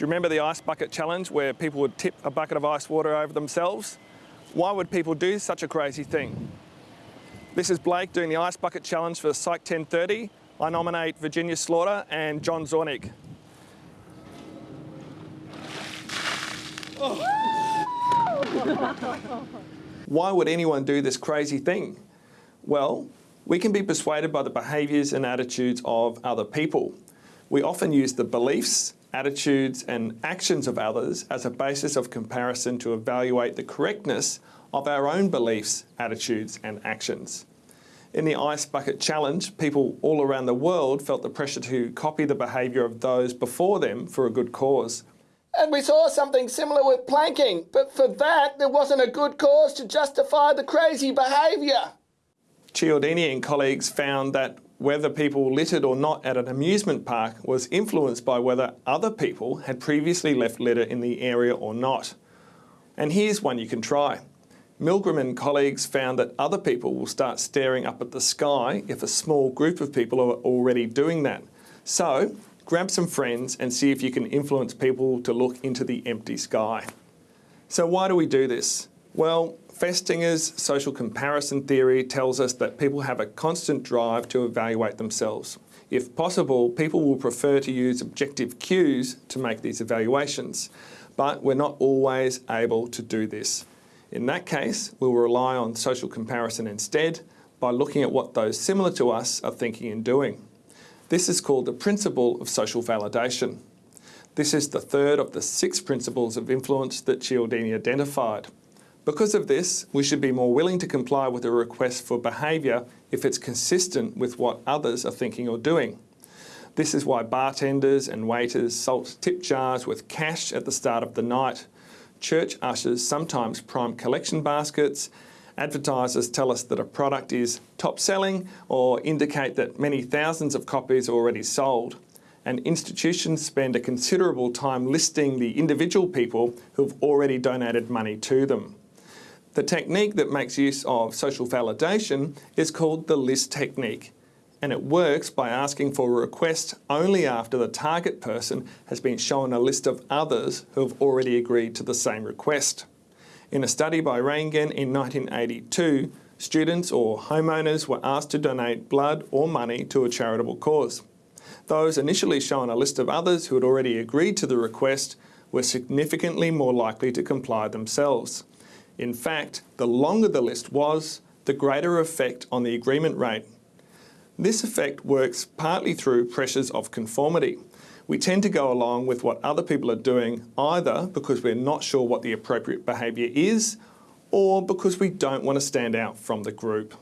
Do you remember the ice bucket challenge where people would tip a bucket of ice water over themselves? Why would people do such a crazy thing? This is Blake doing the ice bucket challenge for Psych 1030. I nominate Virginia Slaughter and John Zornig. Why would anyone do this crazy thing? Well, we can be persuaded by the behaviours and attitudes of other people. We often use the beliefs, attitudes and actions of others as a basis of comparison to evaluate the correctness of our own beliefs, attitudes and actions. In the Ice Bucket Challenge, people all around the world felt the pressure to copy the behaviour of those before them for a good cause. And we saw something similar with planking, but for that there wasn't a good cause to justify the crazy behaviour. Cialdini and colleagues found that whether people littered or not at an amusement park was influenced by whether other people had previously left litter in the area or not. And here's one you can try. Milgram and colleagues found that other people will start staring up at the sky if a small group of people are already doing that. So grab some friends and see if you can influence people to look into the empty sky. So why do we do this? Well, Festinger's social comparison theory tells us that people have a constant drive to evaluate themselves. If possible, people will prefer to use objective cues to make these evaluations, but we're not always able to do this. In that case, we'll rely on social comparison instead by looking at what those similar to us are thinking and doing. This is called the principle of social validation. This is the third of the six principles of influence that Cialdini identified. Because of this, we should be more willing to comply with a request for behaviour if it's consistent with what others are thinking or doing. This is why bartenders and waiters salt tip jars with cash at the start of the night. Church ushers sometimes prime collection baskets. Advertisers tell us that a product is top selling or indicate that many thousands of copies are already sold. And institutions spend a considerable time listing the individual people who've already donated money to them. The technique that makes use of social validation is called the list technique and it works by asking for a request only after the target person has been shown a list of others who have already agreed to the same request. In a study by Reingen in 1982, students or homeowners were asked to donate blood or money to a charitable cause. Those initially shown a list of others who had already agreed to the request were significantly more likely to comply themselves. In fact, the longer the list was, the greater effect on the agreement rate. This effect works partly through pressures of conformity. We tend to go along with what other people are doing either because we're not sure what the appropriate behaviour is or because we don't want to stand out from the group.